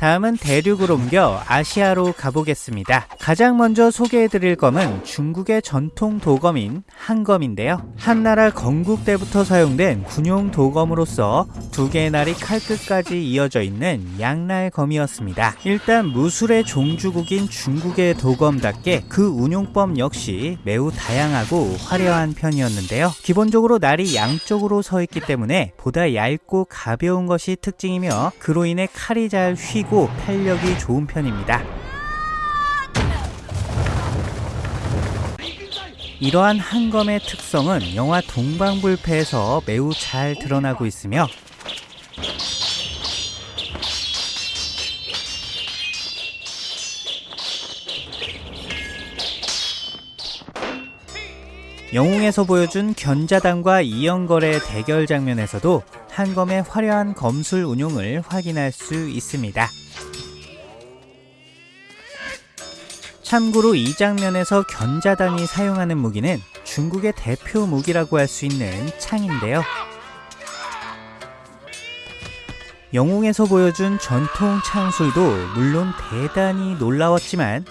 다음은 대륙을 옮겨 아시아로 가보겠습니다. 가장 먼저 소개해드릴 검은 중국의 전통 도검인 한검인데요. 한나라 건국 때부터 사용된 군용 도검으로서 두 개의 날이 칼끝까지 이어져 있는 양날검이었습니다. 일단 무술의 종주국인 중국의 도검답게 그 운용법 역시 매우 다양하고 화려한 편이었는데요. 기본적으로 날이 양쪽으로 서 있기 때문에 보다 얇고 가벼운 것이 특징이며 그로 인해 칼이 잘 휘고 탄력이 좋은 편입니다. 이러한 한검의 특성은 영화 동방불패에서 매우 잘 드러나고 있으며 영웅에서 보여준 견자단과 이영걸의 대결 장면에서도 한검의 화려한 검술 운용을 확인할 수 있습니다. 참고로 이 장면에서 견자단이 사용하는 무기는 중국의 대표 무기라고 할 수 있는 창인데요. 영웅에서 보여준 전통 창술도 물론 대단히 놀라웠지만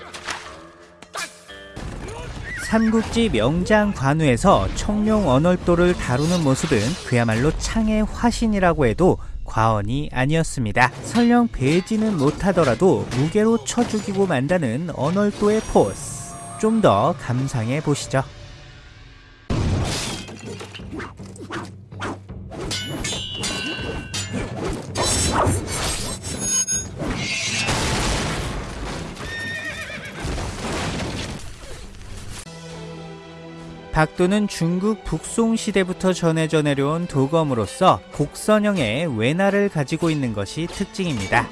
삼국지 명장 관우에서 청룡 언월도를 다루는 모습은 그야말로 창의 화신이라고 해도 과언이 아니었습니다. 설령 배지는 못하더라도 무게로 쳐 죽이고 만다는 언월도의 포스 좀 더 감상해 보시죠. 박도는 중국 북송 시대부터 전해져 내려온 도검으로서 곡선형의 외날을 가지고 있는 것이 특징입니다.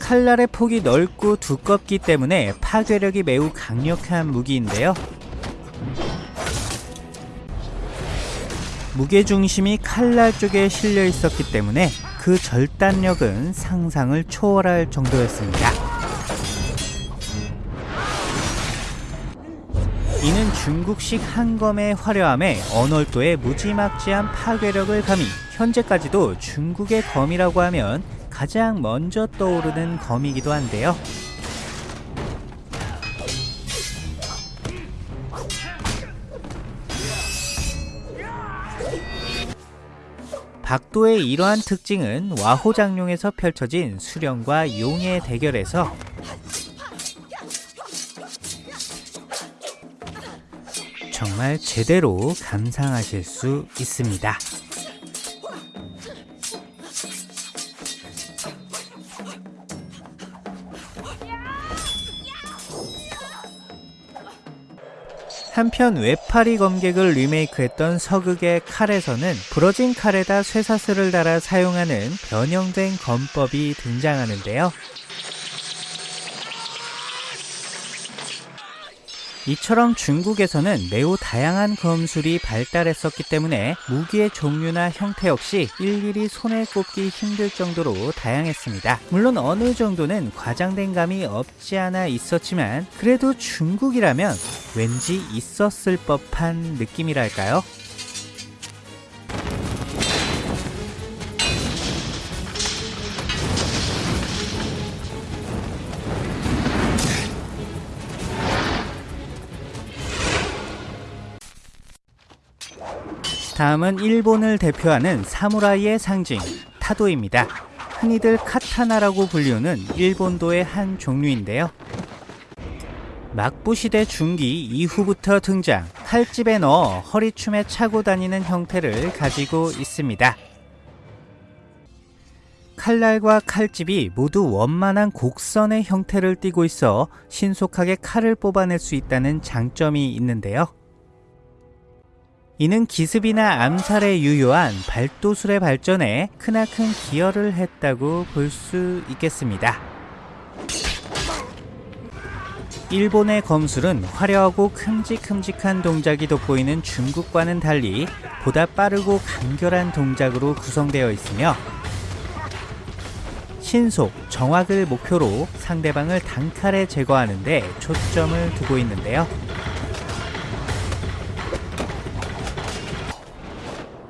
칼날의 폭이 넓고 두껍기 때문에 파괴력이 매우 강력한 무기인데요. 무게중심이 칼날 쪽에 실려 있었기 때문에 그 절단력은 상상을 초월할 정도였습니다. 이는 중국식 한검의 화려함에 언월도의 무지막지한 파괴력을 가미 현재까지도 중국의 검이라고 하면 가장 먼저 떠오르는 검이기도 한데요. 박도의 이러한 특징은 와호장룡에서 펼쳐진 수령과 용의 대결에서 정말 제대로 감상하실 수 있습니다. 한편 외파리 검객을 리메이크했던 서극의 칼에서는 부러진 칼에다 쇠사슬을 달아 사용하는 변형된 검법이 등장하는데요. 이처럼 중국에서는 매우 다양한 검술이 발달했었기 때문에 무기의 종류나 형태 역시 일일이 손에 꼽기 힘들 정도로 다양했습니다. 물론 어느 정도는 과장된 감이 없지 않아 있었지만 그래도 중국이라면 왠지 있었을 법한 느낌이랄까요? 다음은 일본을 대표하는 사무라이의 상징 타도입니다. 흔히들 카타나라고 불리우는 일본도의 한 종류인데요. 막부시대 중기 이후부터 등장 칼집에 넣어 허리춤에 차고 다니는 형태를 가지고 있습니다. 칼날과 칼집이 모두 원만한 곡선의 형태를 띠고 있어 신속하게 칼을 뽑아낼 수 있다는 장점이 있는데요. 이는 기습이나 암살에 유효한 발도술의 발전에 크나큰 기여를 했다고 볼 수 있겠습니다. 일본의 검술은 화려하고 큼직큼직한 동작이 돋보이는 중국과는 달리 보다 빠르고 간결한 동작으로 구성되어 있으며 신속, 정확을 목표로 상대방을 단칼에 제거하는 데 초점을 두고 있는데요.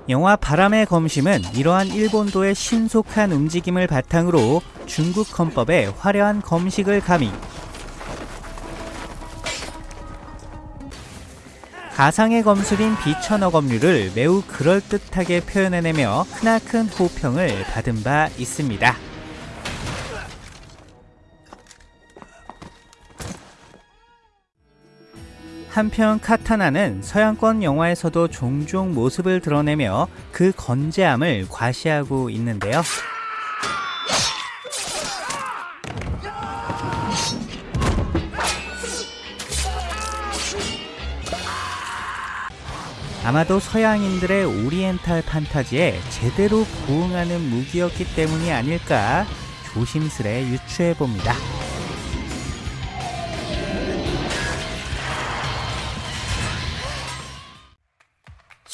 영화 바람의 검심은 이러한 일본도의 신속한 움직임을 바탕으로 중국 헌법에 화려한 검식을 가미 가상의 검술인 비천어 검류를 매우 그럴듯하게 표현해내며 크나큰 호평을 받은 바 있습니다. 한편 카타나는 서양권 영화에서도 종종 모습을 드러내며 그 건재함을 과시하고 있는데요. 아마도 서양인들의 오리엔탈 판타지에 제대로 부응하는 무기였기 때문이 아닐까 조심스레 유추해 봅니다.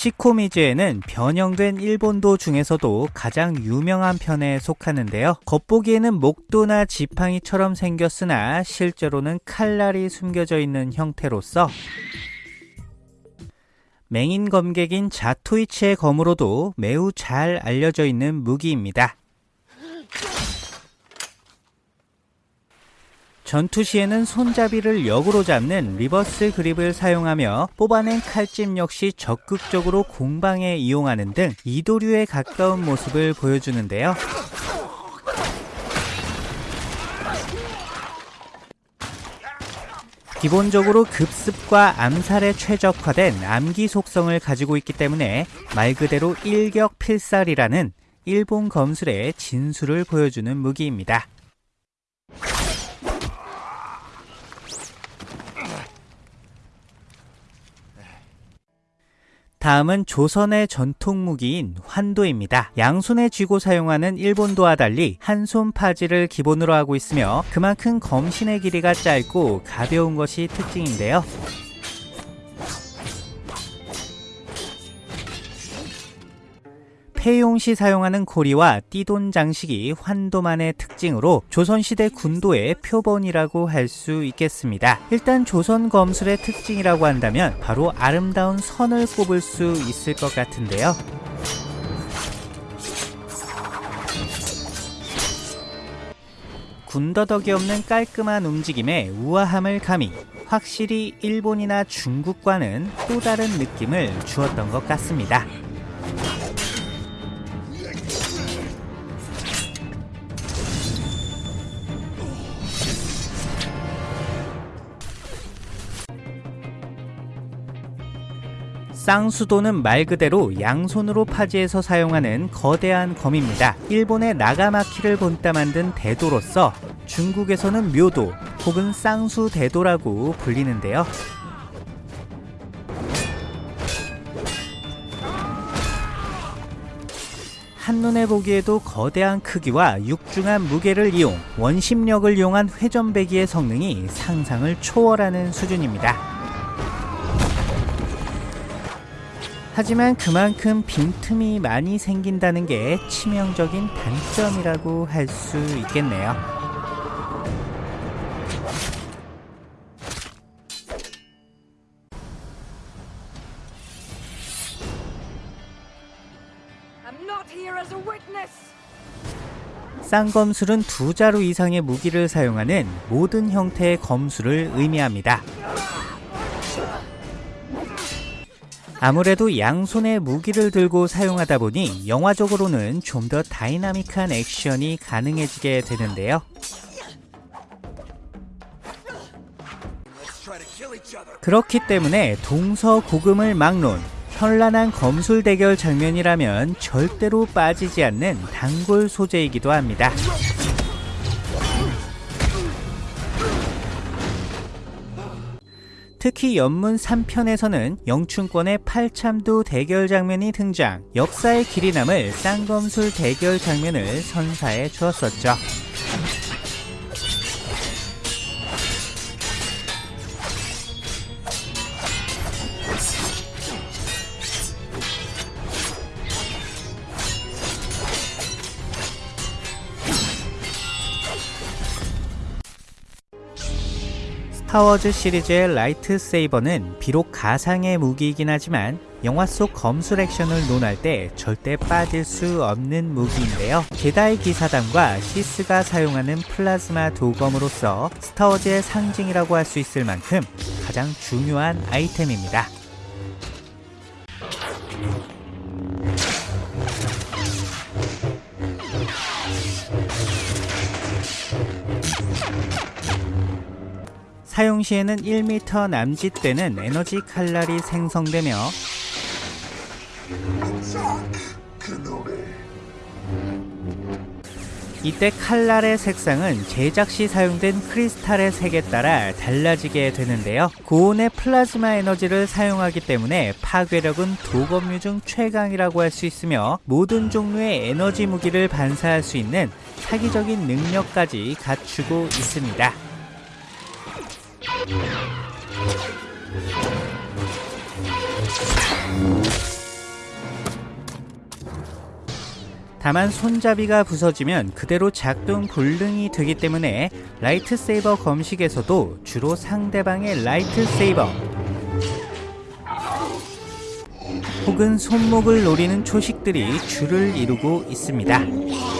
시코미즈에는 변형된 일본도 중에서도 가장 유명한 편에 속하는데요. 겉보기에는 목도나 지팡이처럼 생겼으나 실제로는 칼날이 숨겨져 있는 형태로서 맹인 검객인 자토이치의 검으로도 매우 잘 알려져 있는 무기입니다. 전투 시에는 손잡이를 역으로 잡는 reverse grip을 사용하며 뽑아낸 칼집 역시 적극적으로 공방에 이용하는 등 이도류에 가까운 모습을 보여주는데요. 기본적으로 급습과 암살에 최적화된 암기 속성을 가지고 있기 때문에 말 그대로 일격필살이라는 일본 검술의 진수를 보여주는 무기입니다. 다음은 조선의 전통 무기인 환도입니다. 양손에 쥐고 사용하는 일본도와 달리 한 손 파지를 기본으로 하고 있으며 그만큼 검신의 길이가 짧고 가벼운 것이 특징인데요. 폐용 시 사용하는 고리와 띠돈 장식이 환도만의 특징으로 조선시대 군도의 표본이라고 할 수 있겠습니다. 일단 조선 검술의 특징이라고 한다면 바로 아름다운 선을 꼽을 수 있을 것 같은데요. 군더더기 없는 깔끔한 움직임에 우아함을 가미 확실히 일본이나 중국과는 또 다른 느낌을 주었던 것 같습니다. 쌍수도는 말 그대로 양손으로 파지해서 사용하는 거대한 검입니다. 일본의 나가마키를 본따 만든 대도로서 중국에서는 묘도 혹은 쌍수 대도라고 불리는데요. 한눈에 보기에도 거대한 크기와 육중한 무게를 이용 원심력을 이용한 회전배기의 성능이 상상을 초월하는 수준입니다. 하지만 그만큼 빈틈이 많이 생긴다는 게 치명적인 단점이라고 할 수 있겠네요. 쌍검술은 두 자루 이상의 무기를 사용하는 모든 형태의 검술을 의미합니다. 아무래도 양손에 무기를 들고 사용하다 보니 영화적으로는 좀 더 다이나믹한 액션이 가능해지게 되는데요. 그렇기 때문에 동서고금을 막론, 현란한 검술 대결 장면이라면 절대로 빠지지 않는 단골 소재이기도 합니다. 특히 연문 3편에서는 영춘권의 팔참도 대결 장면이 등장 역사의 길이 남을 쌍검술 대결 장면을 선사해 주었었죠. 스타워즈 시리즈의 lightsaber는 비록 가상의 무기이긴 하지만 영화 속 검술 액션을 논할 때 절대 빠질 수 없는 무기인데요. 제다이 기사단과 시스가 사용하는 플라즈마 도검으로서 스타워즈의 상징이라고 할 수 있을 만큼 가장 중요한 아이템입니다. 사용 시에는 1m 남짓되는 에너지 칼날이 생성되며 이때 칼날의 색상은 제작 시 사용된 크리스탈의 색에 따라 달라지게 되는데요. 고온의 플라즈마 에너지를 사용하기 때문에 파괴력은 도검류 중 최강이라고 할 수 있으며 모든 종류의 에너지 무기를 반사할 수 있는 사기적인 능력까지 갖추고 있습니다. 다만 손잡이가 부서지면 그대로 작동 불능이 되기 때문에 lightsaber 검식에서도 주로 상대방의 lightsaber 혹은 손목을 노리는 초식들이 줄을 이루고 있습니다.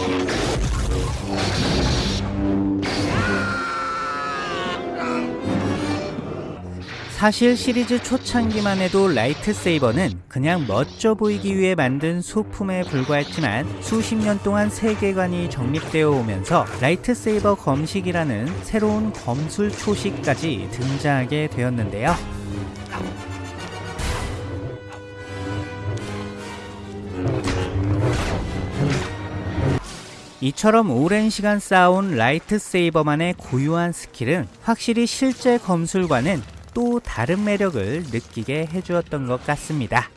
사실 시리즈 초창기만 해도 lightsaber는 그냥 멋져 보이기 위해 만든 소품에 불과했지만 수십 년 동안 세계관이 정립되어 오면서 lightsaber 검식이라는 새로운 검술 초식까지 등장하게 되었는데요. 이처럼 오랜 시간 쌓아온 lightsaber만의 고유한 skill은 확실히 실제 검술과는 또 다른 매력을 느끼게 해주었던 것 같습니다.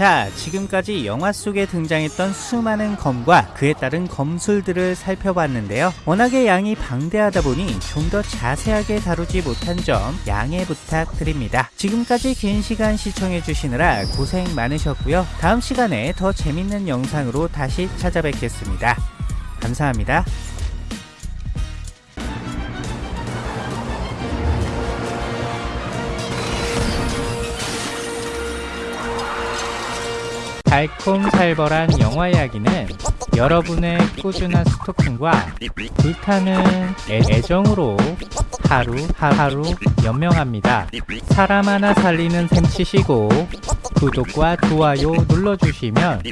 자, 지금까지 영화 속에 등장했던 수많은 검과 그에 따른 검술들을 살펴봤는데요. 워낙에 양이 방대하다 보니 좀 더 자세하게 다루지 못한 점 양해 부탁드립니다. 지금까지 긴 시간 시청해 주시느라 고생 많으셨고요. 다음 시간에 더 재밌는 영상으로 다시 찾아뵙겠습니다. 감사합니다. 달콤살벌한 영화 이야기는 여러분의 꾸준한 스토킹과 불타는 애- 애정으로 하루 하루 연명합니다. 사람 하나 살리는 셈 치시고 구독과 좋아요 눌러주시면